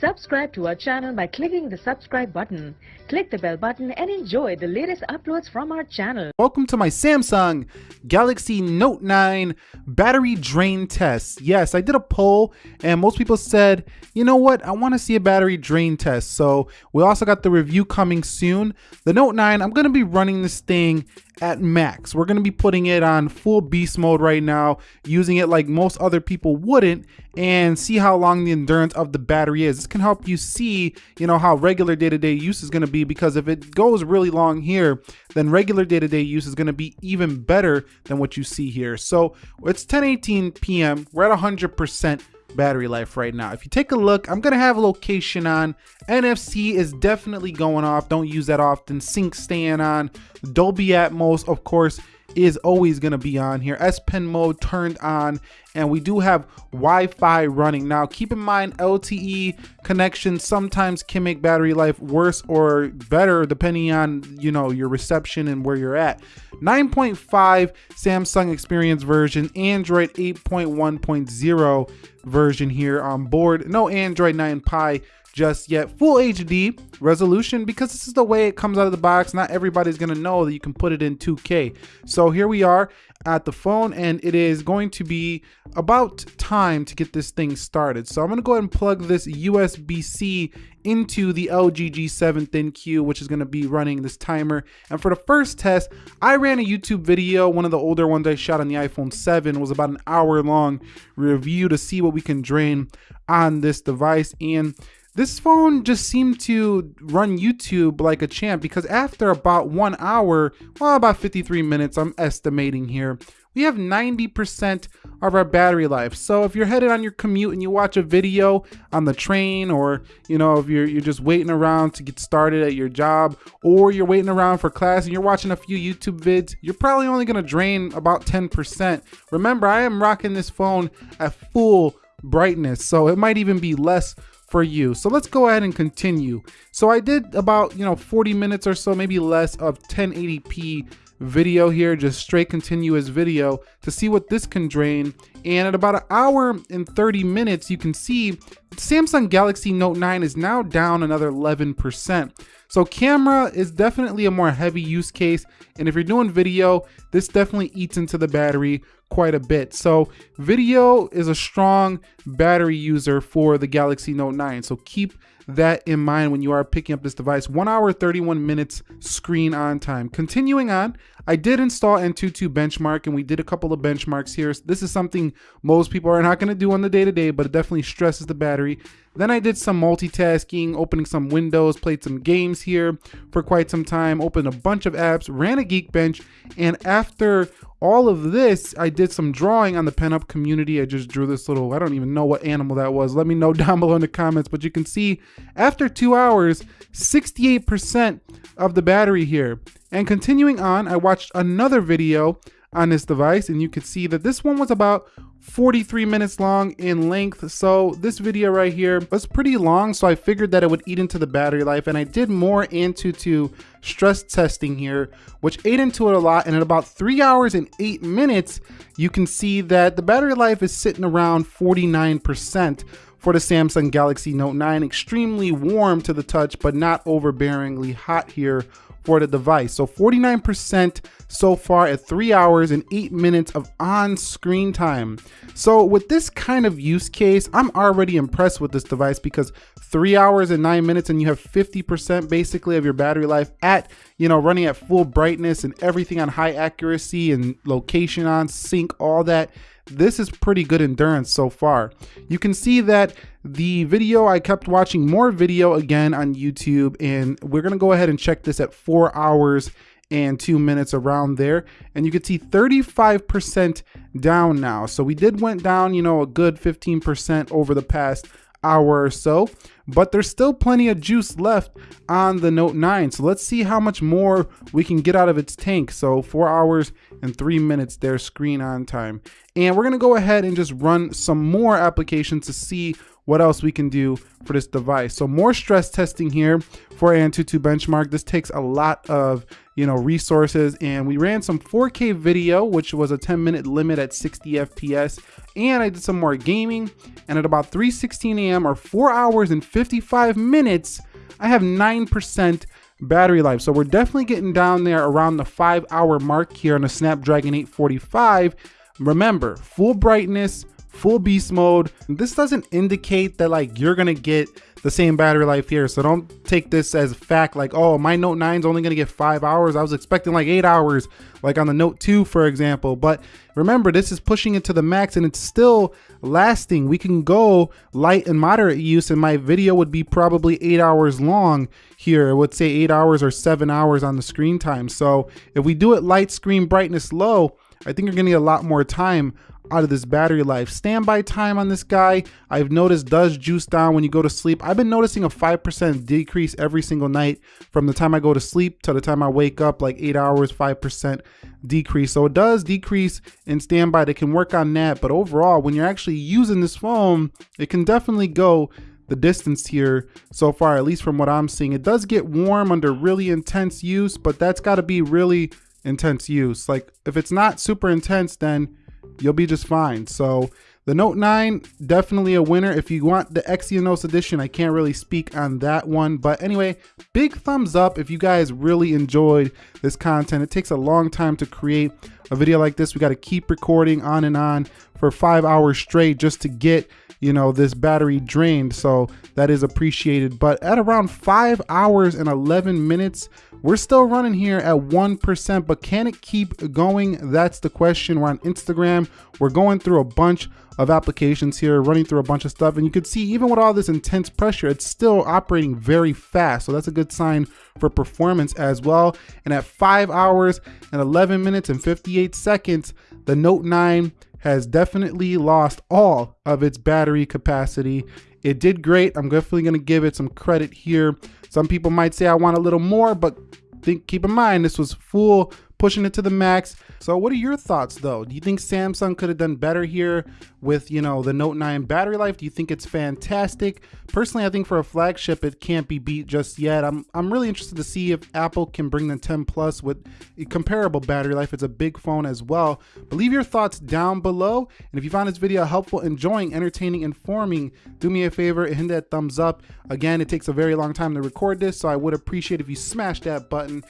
Subscribe to our channel by clicking the subscribe button. Click the bell button and enjoy the latest uploads from our channel. Welcome to my Samsung Galaxy Note 9 battery drain test. Yes, I did a poll and most people said, you know what, I want to see a battery drain test. So we also got the review coming soon. The Note 9, I'm going to be running this thing at max. We're going to be putting it on full beast mode right now, using it like most other people wouldn't, and see how long the endurance of the battery is. This can help you see, you know, how regular day-to-day -day use is going to be because if it goes really long here, then regular day-to-day -day use is going to be even better than what you see here. So it's 10:18 p.m. We're at 100% battery life right now. If you take a look, I'm gonna have a location on. NFC is definitely going off. Don't use that often. Sync staying on. Dolby Atmos, of course, is always going to be on here. S Pen mode turned on and we do have Wi-Fi running. Now keep in mind LTE connection sometimes can make battery life worse or better depending on you know your reception and where you're at. 9.5 Samsung Experience version, Android 8.1.0 version here on board. No Android 9 Pie just yet. Full HD resolution because this is the way it comes out of the box. Not everybody's to know that you can put it in 2K. So here we are at the phone and it is going to be about time to get this thing started. So I'm to go ahead and plug this USB-C into the LG G7 ThinQ, which is to be running this timer. And for the first test, I ran a YouTube video. One of the older ones I shot on the iPhone 7 was about an hour long review to see what we can drain on this device. And this phone just seemed to run YouTube like a champ because after about one hour, well, about 53 minutes, I'm estimating here, we have 90% of our battery life. So if you're headed on your commute and you watch a video on the train or, you know, if you're, you're just waiting around to get started at your job or you're waiting around for class and you're watching a few YouTube vids, you're probably only gonna drain about 10%. Remember, I am rocking this phone at full brightness, so it might even be less for you. So let's go ahead and continue. So I did about, you know, 40 minutes or so, maybe less of 1080p video here, just straight continuous video to see what this can drain. And at about an hour and 30 minutes, you can see Samsung Galaxy Note 9 is now down another 11%. So camera is definitely a more heavy use case. And if you're doing video, this definitely eats into the battery quite a bit. So video is a strong battery user for the Galaxy Note 9. So keep that in mind when you are picking up this device. One hour, 31 minutes screen on time. Continuing on, I did install Antutu Benchmark and we did a couple of benchmarks here. This is something most people are not gonna do on the day to day, but it definitely stresses the battery. Then I did some multitasking, opening some windows, played some games here for quite some time, opened a bunch of apps, ran a Geekbench, and after all of this, I did some drawing on the Pen-Up community. I just drew this little, I don't even know what animal that was. Let me know down below in the comments, but you can see after two hours, 68% of the battery here. And continuing on, I watched another video on this device and you can see that this one was about 43 minutes long in length. So this video right here was pretty long so I figured that it would eat into the battery life and I did more Antutu stress testing here which ate into it a lot and in about three hours and eight minutes you can see that the battery life is sitting around 49% for the Samsung Galaxy Note 9 extremely warm to the touch but not overbearingly hot here for the device. So 49% so far at three hours and eight minutes of on-screen time. So with this kind of use case, I'm already impressed with this device because three hours and nine minutes and you have 50% basically of your battery life at, you know, running at full brightness and everything on high accuracy and location on sync, all that this is pretty good endurance so far. You can see that the video, I kept watching more video again on YouTube and we're gonna go ahead and check this at four hours and two minutes around there. And you can see 35% down now. So we did went down, you know, a good 15% over the past hour or so, but there's still plenty of juice left on the Note 9. So let's see how much more we can get out of its tank. So four hours and three minutes there screen on time. And we're gonna go ahead and just run some more applications to see what else we can do for this device. So more stress testing here for Antutu Benchmark. This takes a lot of you know, resources. And we ran some 4K video, which was a 10 minute limit at 60 FPS. And I did some more gaming. And at about 3.16 a.m. or 4 hours and 55 minutes, I have 9% battery life. So we're definitely getting down there around the 5 hour mark here on the Snapdragon 845. Remember, full brightness, full beast mode. This doesn't indicate that like you're gonna get the same battery life here. So don't take this as fact like, oh, my Note 9 is only gonna get five hours. I was expecting like eight hours, like on the Note 2, for example. But remember, this is pushing it to the max and it's still lasting. We can go light and moderate use and my video would be probably eight hours long here. It would say eight hours or seven hours on the screen time. So if we do it light screen brightness low, I think you're gonna get a lot more time out of this battery life. Standby time on this guy, I've noticed does juice down when you go to sleep. I've been noticing a 5% decrease every single night from the time I go to sleep to the time I wake up, like eight hours, 5% decrease. So it does decrease in standby. They can work on that. But overall, when you're actually using this phone, it can definitely go the distance here so far, at least from what I'm seeing. It does get warm under really intense use, but that's got to be really intense use. Like if it's not super intense, then you'll be just fine. So the Note 9, definitely a winner. If you want the Exynos edition, I can't really speak on that one. But anyway, big thumbs up if you guys really enjoyed this content. It takes a long time to create a video like this. We got to keep recording on and on for five hours straight just to get you know this battery drained so that is appreciated but at around five hours and 11 minutes we're still running here at 1%, but can it keep going? That's the question. We're on Instagram. We're going through a bunch of applications here, running through a bunch of stuff. And you can see even with all this intense pressure, it's still operating very fast. So that's a good sign for performance as well. And at five hours and 11 minutes and 58 seconds, the Note 9 has definitely lost all of its battery capacity. It did great. I'm definitely going to give it some credit here. Some people might say I want a little more, but think keep in mind this was full pushing it to the max. So what are your thoughts though? Do you think Samsung could have done better here with, you know, the Note 9 battery life? Do you think it's fantastic? Personally, I think for a flagship, it can't be beat just yet. I'm, I'm really interested to see if Apple can bring the 10 Plus with a comparable battery life. It's a big phone as well. But leave your thoughts down below. And if you found this video helpful, enjoying, entertaining, informing, do me a favor and hit that thumbs up. Again, it takes a very long time to record this, so I would appreciate if you smash that button.